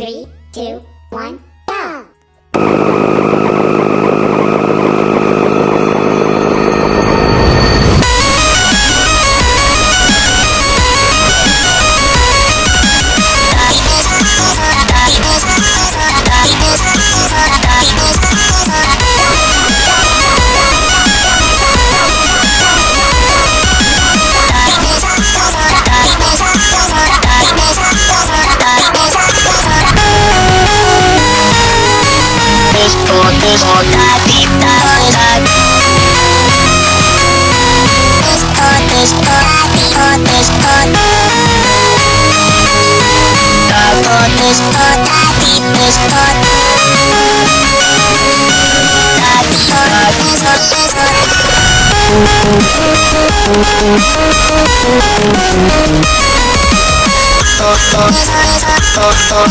Three, two, one. ¡Suscríbete al canal!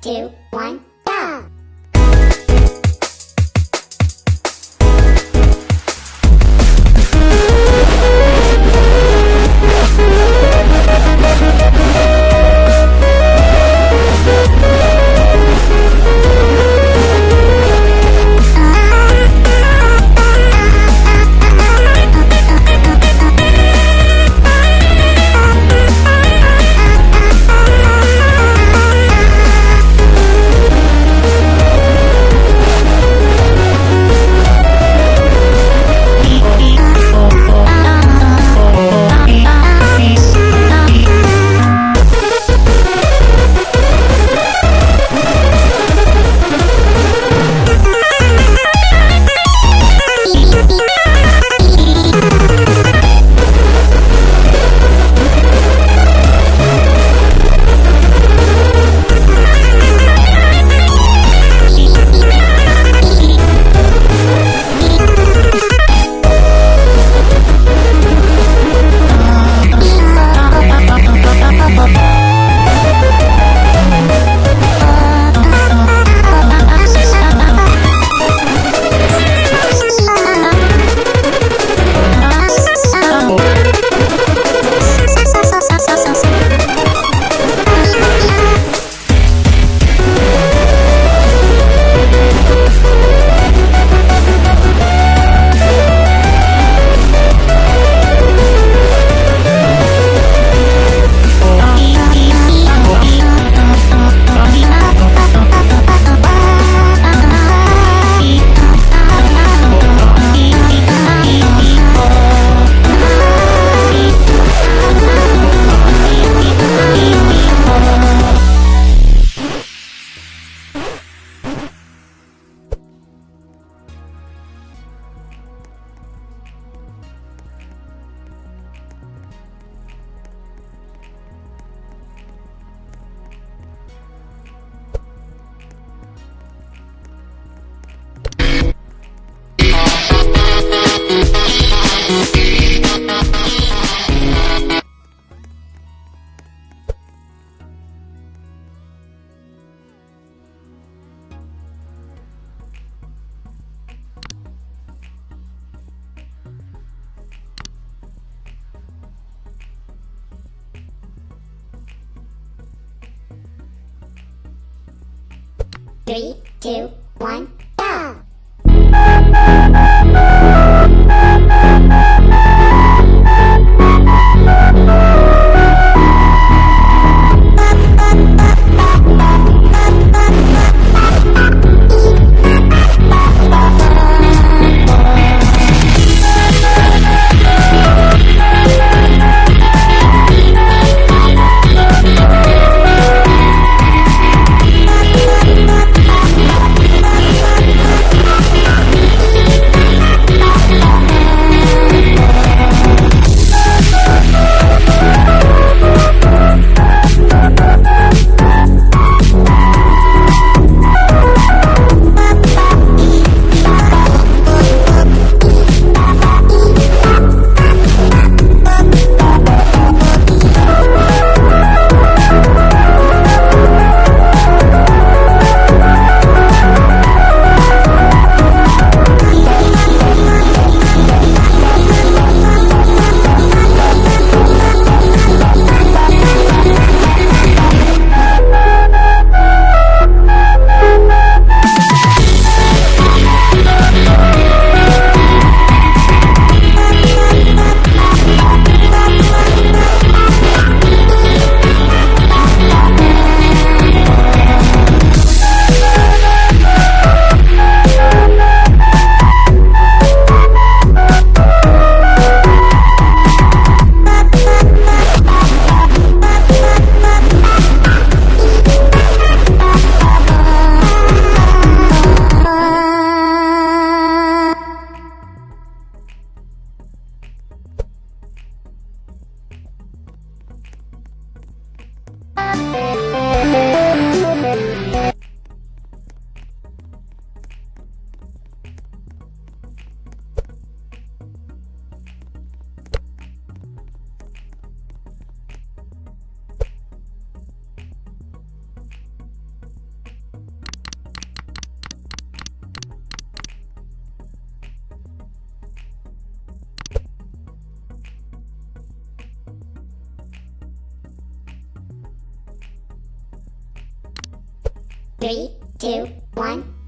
two, one. Three, two, one. Three, two, one.